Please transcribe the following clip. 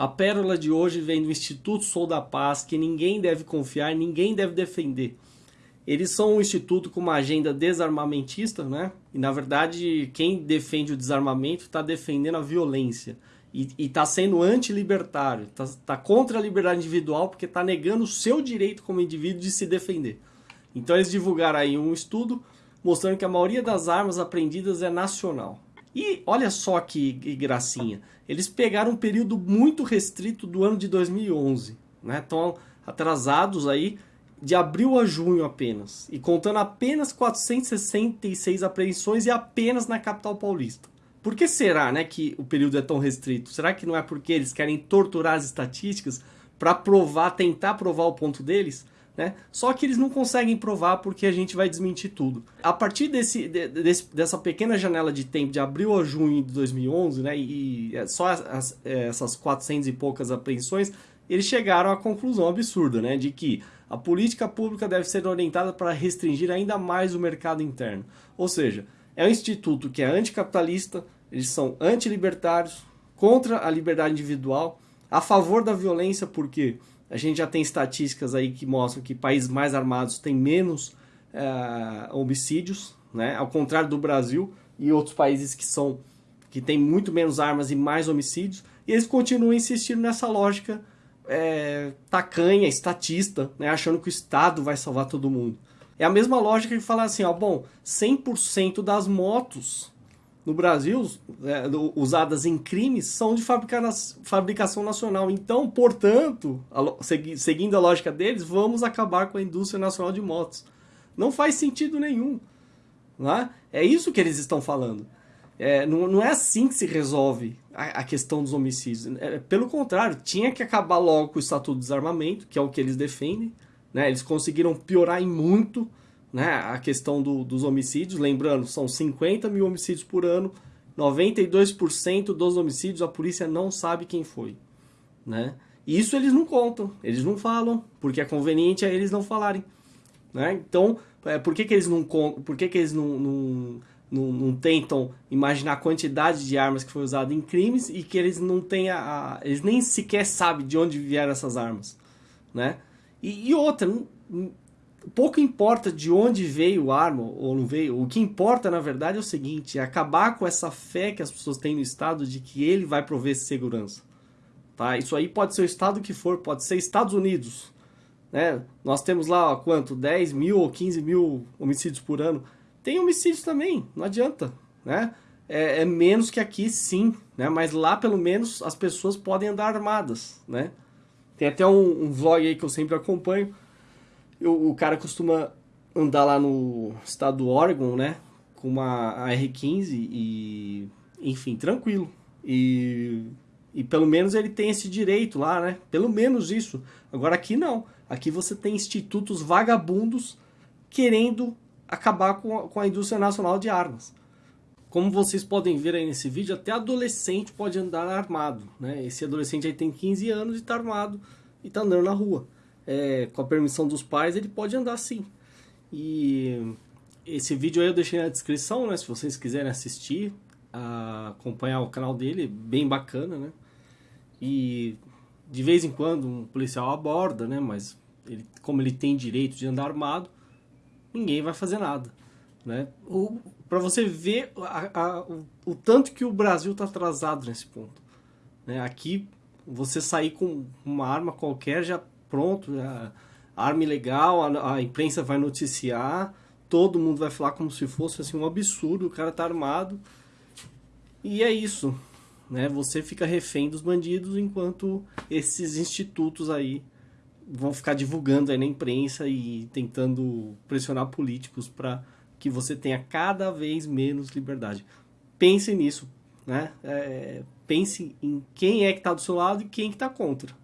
A pérola de hoje vem do Instituto Sou da Paz, que ninguém deve confiar, ninguém deve defender. Eles são um instituto com uma agenda desarmamentista, né? E na verdade, quem defende o desarmamento está defendendo a violência. E está sendo anti-libertário, está tá contra a liberdade individual porque está negando o seu direito como indivíduo de se defender. Então eles divulgaram aí um estudo mostrando que a maioria das armas apreendidas é nacional. E olha só que, gracinha, eles pegaram um período muito restrito do ano de 2011, né? Estão atrasados aí de abril a junho apenas, e contando apenas 466 apreensões e apenas na capital paulista. Por que será né, que o período é tão restrito? Será que não é porque eles querem torturar as estatísticas para provar, tentar provar o ponto deles? Né? Só que eles não conseguem provar porque a gente vai desmentir tudo. A partir desse, desse, dessa pequena janela de tempo de abril a junho de 2011, né, e é só as, é, essas 400 e poucas apreensões, eles chegaram à conclusão absurda né, de que a política pública deve ser orientada para restringir ainda mais o mercado interno. Ou seja, é um instituto que é anticapitalista, eles são antilibertários, contra a liberdade individual, a favor da violência, porque a gente já tem estatísticas aí que mostram que países mais armados têm menos é, homicídios, né? ao contrário do Brasil e outros países que são que têm muito menos armas e mais homicídios, e eles continuam insistindo nessa lógica é, tacanha, estatista, né? achando que o Estado vai salvar todo mundo. É a mesma lógica que falar assim, ó, bom, 100% das motos no Brasil é, usadas em crimes são de fabricação nacional. Então, portanto, a, segui, seguindo a lógica deles, vamos acabar com a indústria nacional de motos. Não faz sentido nenhum. Né? É isso que eles estão falando. É, não, não, é assim que se resolve a, a questão dos homicídios. É, pelo contrário, tinha que acabar logo com o Estatuto do Desarmamento, que é o que eles defendem, né? Eles conseguiram piorar em muito né? a questão do, dos homicídios. Lembrando, são 50 mil homicídios por ano, 92% dos homicídios a polícia não sabe quem foi. Né? Isso eles não contam, eles não falam, porque é conveniente a eles não falarem. Né? Então, é, por que, que eles, não, por que que eles não, não, não, não, tentam imaginar a quantidade de armas que foi usada em crimes e que eles não têm a, a, eles nem sequer sabem de onde vieram essas armas, né? E, e outra, pouco importa de onde veio a arma ou não veio. O que importa, na verdade, é o seguinte: é acabar com essa fé que as pessoas têm no Estado de que ele vai prover segurança. Tá? Isso aí pode ser o Estado que for, pode ser Estados Unidos. Né? Nós temos lá, ó, quanto? 10 mil ou 15 mil homicídios por ano. Tem homicídios também, não adianta. Né? É, é menos que aqui, sim. Né? Mas lá, pelo menos, as pessoas podem andar armadas. Né? Tem até um, um vlog aí que eu sempre acompanho. Eu, o cara costuma andar lá no estado do Oregon, né? Com uma R15 e... Enfim, tranquilo. E, e pelo menos ele tem esse direito lá, né? Pelo menos isso. Agora aqui não. Aqui você tem institutos vagabundos querendo acabar com a, com a indústria nacional de armas. Como vocês podem ver aí nesse vídeo, até adolescente pode andar armado. Né? Esse adolescente aí tem 15 anos e está armado e está andando na rua. É, com a permissão dos pais, ele pode andar sim. E esse vídeo aí eu deixei na descrição, né? Se vocês quiserem assistir, acompanhar o canal dele, bem bacana, né? E de vez em quando um policial aborda, né? Mas ele, como ele tem direito de andar armado, ninguém vai fazer nada, né? Para você ver a, a, o, o, tanto que o Brasil está atrasado nesse ponto. Né? Aqui, você sair com uma arma qualquer já pronto, a, arma ilegal, a, a, imprensa vai noticiar, todo mundo vai falar como se fosse assim, um absurdo, o cara tá armado. E é isso, né? Você fica refém dos bandidos enquanto esses institutos aí vão ficar divulgando aí na imprensa e tentando pressionar políticos para que você tenha cada vez menos liberdade. Pense nisso, né? É, pense em quem é que está do seu lado e quem que está contra.